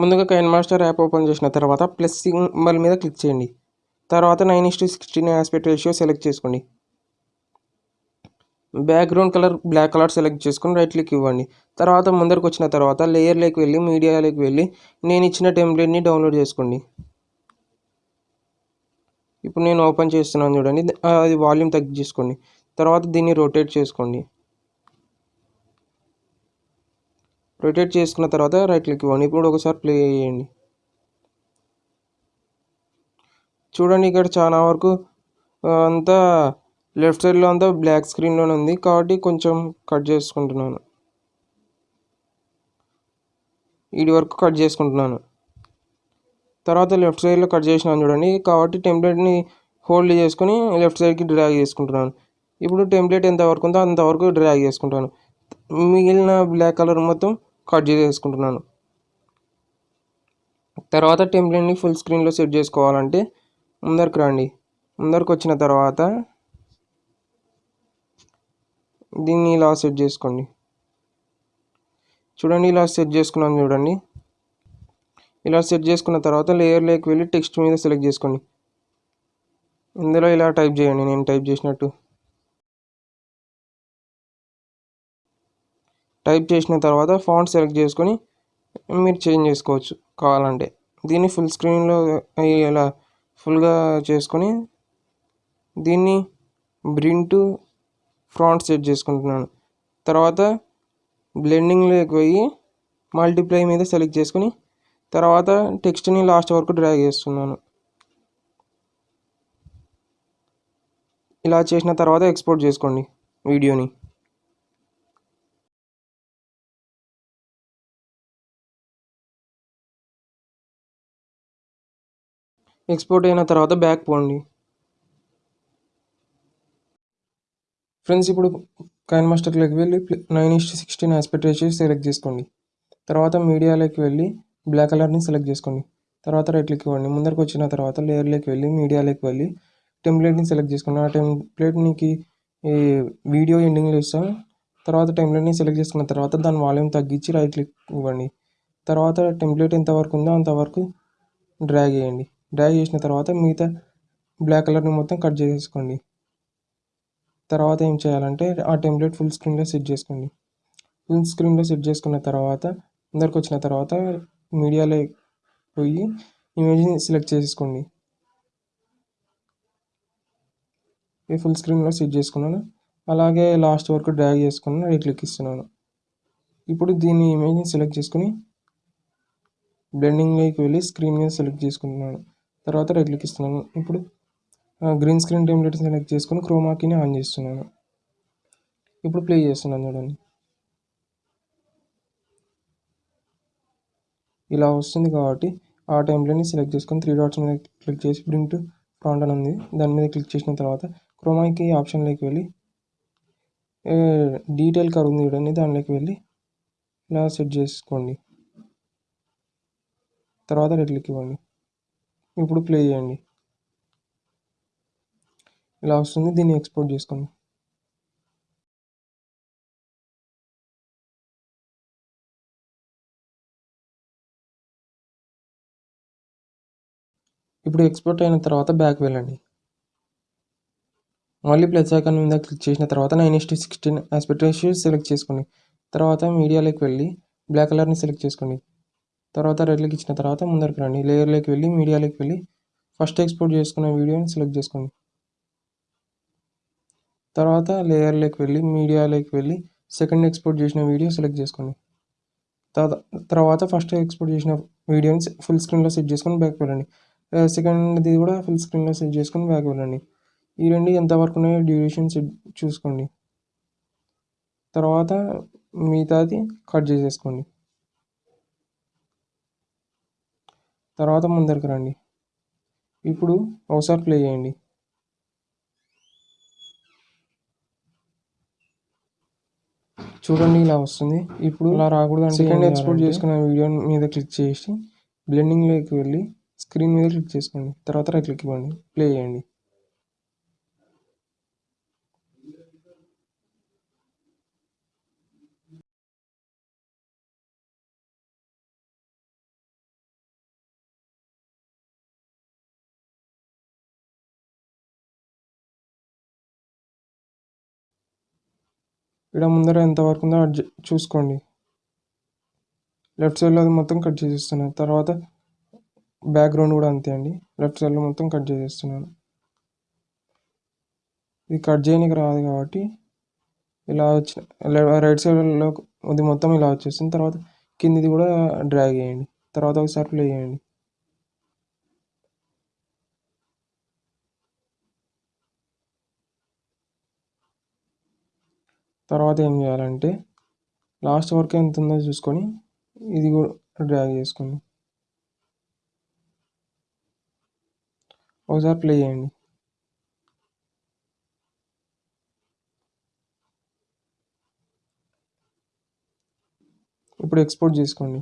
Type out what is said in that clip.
ముందుగా Kine master app open చేసిన తర్వాత ప్లస్ సింబల్ మీద క్లిక్ చేయండి. తర్వాత nine is to sixteen aspect ratio select చేసుకోండి. Background colour black colour select చేసుకుని రైట్ క్లిక్ ఇవ్వండి. తర్వాత ముందరకు వచ్చిన తర్వాత లేయర్లోకి వెళ్ళి మీడియాలోకి వెళ్ళి నేను ఇచ్చిన టెంప్లెట్ని డౌన్లోడ్ చేసుకోండి. ఇప్పుడు నేను ఓపెన్ చేస్తున్నాను చూడండి. అది వాల్యూమ్ తగ్గించేసుకోండి. తర్వాత దీన్ని రొటేట్ చేసుకోండి. రొటేట్ చేసుకున్న తర్వాత రైట్ క్లిక్ ఇవ్వండి. ఇప్పుడు ఒకసారి ప్లే చేయండి. చూడండి ఇక్కడ చాలా వరకు అంతా లెఫ్ట్ సైడ్లో అంతా బ్లాక్ స్క్రీన్లోనే ఉంది. కాబట్టి కొంచెం కట్ చేసుకుంటున్నాను. ఇది వరకు కట్ చేసుకుంటున్నాను. తర్వాత లెఫ్ట్ సైడ్లో కట్ చేసినాను చూడండి. కాబట్టి టెంప్లెట్ని హోల్డ్ చేసుకొని లెఫ్ట్ సైడ్కి డ్రాగ్ చేసుకుంటున్నాను. ఇప్పుడు టెంప్లెట్ ఎంత వరకు ఉందో అంతవరకు డ్రాగ్ చేసుకుంటాను మిగిలిన బ్లాక్ కలర్ మొత్తం కట్ చేసేసుకుంటున్నాను. తర్వాత టెంప్లెట్ని ఫుల్ స్క్రీన్లో సెట్ చేసుకోవాలంటే ముందరికి రండి. ముందరికి వచ్చిన తర్వాత దీన్ని ఇలా సెట్ చేసుకోండి. చూడండి ఇలా సెట్ చేసుకున్నాను చూడండి. ఇలా సెట్ చేసుకున్న తర్వాత లేయర్లోకి వెళ్ళి టెక్స్ట్ మీద సెలెక్ట్ చేసుకోండి. ఇందులో ఇలా టైప్ చేయండి నేను టైప్ చేసినట్టు. టైప్ చేసిన తర్వాత ఫాంట్ సెలెక్ట్ చేసుకొని మీరు చేంజ్ చేసుకోవచ్చు కావాలంటే. దీన్ని ఫుల్ స్క్రీన్లో ఇలా ఫుల్గా చేసుకొని దీన్ని బ్రిన్ టు ఫ్రాంట్ సెట్ చేసుకుంటున్నాను. తర్వాత బ్లెండింగ్లోకి పోయి మల్టిప్లై మీద సెలెక్ట్ చేసుకొని తర్వాత టెక్స్ట్ని లాస్ట్ వరకు డ్రాగ్ చేస్తున్నాను. ఇలా చేసిన తర్వాత ఎక్స్పోర్ట్ చేసుకోండి వీడియోని. ఎక్స్పోర్ట్ అయిన తర్వాత బ్యాక్ పోండి. ఫ్రెండ్స్ ఇప్పుడు కైన్ మాస్టర్లోకి వెళ్ళి nine is to sixteen aspect ratio select చేసుకోండి. తర్వాత మీడియాలోకి వెళ్ళి బ్లాక్ కలర్ని సెలెక్ట్ చేసుకోండి. తర్వాత రైట్ క్లిక్ ఇవ్వండి. ముందరకు వచ్చిన తర్వాత లేయర్లోకి వెళ్ళి మీడియాలోకి వెళ్ళి టెంప్లెట్ని సెలెక్ట్ చేసుకోండి. ఆ టెంప్లెట్ నీకు ఈ వీడియో ఎండింగ్లో ఇస్తాను తర్వాత టెంప్లెట్ని సెలెక్ట్ చేసుకున్న తర్వాత దాని వాల్యూమ్ తగ్గించి రైట్ క్లిక్ ఇవ్వండి. తర్వాత టెంప్లెట్ ఎంతవరకు ఉందో అంతవరకు డ్రాగ్ చేయండి. డ్రాగ్ చేసిన తర్వాత మిగతా బ్లాక్ కలర్ని మొత్తం కట్ చేసేసుకోండి. తర్వాత ఏం చేయాలంటే ఆ టెంప్లెట్ ఫుల్ స్క్రీన్లో సెట్ చేసుకోండి. ఫుల్ స్క్రీన్లో సెట్ చేసుకున్న తర్వాత అందరికి వచ్చిన తర్వాత మీడియాలో పోయి ఇమేజ్ని సెలెక్ట్ చేసుకోండి ఈ ఫుల్ స్క్రీన్లో సెట్ చేసుకున్నాను. అలాగే లాస్ట్ వరకు డ్రాగ్ చేసుకుని రైట్ క్లిక్ ఇస్తున్నాను. ఇప్పుడు దీన్ని ఇమేజ్ని సెలెక్ట్ చేసుకుని బ్లెండింగ్లోకి వెళ్ళి స్క్రీన్ మీద సెలెక్ట్ చేసుకుంటున్నాను. తర్వాత రైట్ క్లిక్ ఇస్తున్నాను. ఇప్పుడు గ్రీన్ స్క్రీన్ టెంప్లెట్ సెలెక్ట్ చేసుకొని క్రోమాకీని ఆన్ చేస్తున్నాను. ఇప్పుడు ప్లే చేస్తున్నాను చూడండి. ఇలా వస్తుంది కాబట్టి ఆ టెంప్లెట్ని సెలెక్ట్ చేసుకొని త్రీ డాట్స్ మీద క్లిక్ చేసి ప్రింట్ టు ఫ్రాంట్ అని ఉంది. దాని మీద క్లిక్ చేసిన తర్వాత క్రోమాకి ఆప్షన్లోకి వెళ్ళి డీటెయిల్ కర్ ఉంది చూడండి. దానిలోకి వెళ్ళి ఇలా సెట్ చేసుకోండి. తర్వాత రెడ్ క్లిక్ ఇవ్వండి. ఇప్పుడు ప్లే చేయండి. ఇలా వస్తుంది దీన్ని ఎక్స్పోర్ట్ చేసుకోండి. ఇప్పుడు ఎక్స్పోర్ట్ అయిన తర్వాత బ్యాక్ వెళ్ళండి. మళ్ళీ ప్లస్ ఐకాన్ మీద క్లిక్ చేసిన తర్వాత నైన్ ఎస్ ఇస్ట్ సిక్స్టీన్ ఆస్పెక్ట్ సెలెక్ట్ చేసుకోండి. తర్వాత మీడియాలోకి వెళ్ళి బ్లాక్ కలర్ని సెలెక్ట్ చేసుకోండి. తర్వాత రెడ్లకి ఇచ్చిన తర్వాత ముందరికి రండి. లేయర్లోకి వెళ్ళి మీడియాలోకి వెళ్ళి ఫస్ట్ ఎక్స్పోర్ట్ చేసుకున్న వీడియోని సెలెక్ట్ చేసుకోండి. తర్వాత లేయర్లోకి వెళ్ళి మీడియాలోకి వెళ్ళి సెకండ్ ఎక్స్పోర్ట్ చేసిన వీడియో సెలెక్ట్ చేసుకోండి. తర్వాత ఫస్ట్ ఎక్స్పోర్ట్ చేసిన వీడియోని ఫుల్ స్క్రీన్లో సెట్ చేసుకొని బ్యాక్ వెళ్ళండి. Uh, సెకండ్ది కూడా ఫుల్ స్క్రీన్లో సెట్ చేసుకొని బ్యాక్ వెళ్ళండి. ఈ రెండు ఎంతవరకు ఉన్నాయో డ్యూరేషన్ సెట్ చూసుకోండి. తర్వాత మిగతాది కట్ చేసేసుకోండి. తర్వాత ముందరికి రండి. ఇప్పుడు ఒకసారి ప్లే చేయండి. చూడండి ఇలా వస్తుంది. ఇప్పుడు ఇలా రాకూడదు సెకండ్ ఎక్స్పోర్ట్ చేసుకున్న వీడియో మీద క్లిక్ చేసి బ్లెండింగ్లోకి వెళ్ళి స్క్రీన్ మీద క్లిక్ చేసుకోండి. తర్వాత రైట్ క్లిక్ ఇవ్వండి. ప్లే చేయండి. ఇక్కడ ముందర ఎంతవరకు ఉందో చూసుకోండి. లెఫ్ట్ సైడ్లో అది మొత్తం కట్ చేసేస్తున్నాను. తర్వాత బ్యాక్గ్రౌండ్ కూడా అంతే అండి. లెఫ్ట్ సైడ్లో మొత్తం కట్ చేసేస్తున్నాను. ఇది కట్ చేయడానికి రాదు కాబట్టి ఇలా వచ్చిన రైట్ సైడ్లో అది మొత్తం ఇలా వచ్చేస్తుంది. తర్వాత కిందిది కూడా డ్రాగ్ చేయండి. తర్వాత ఒకసారి ప్లే చేయండి. తర్వాత ఏం చేయాలంటే లాస్ట్ వరకు ఎంత ఉందో చూసుకొని ఇది కూడా డ్రాగ్ చేసుకోండి ఒకసారి ప్లే చేయండి. ఇప్పుడు ఎక్స్పోర్ట్ చేసుకోండి.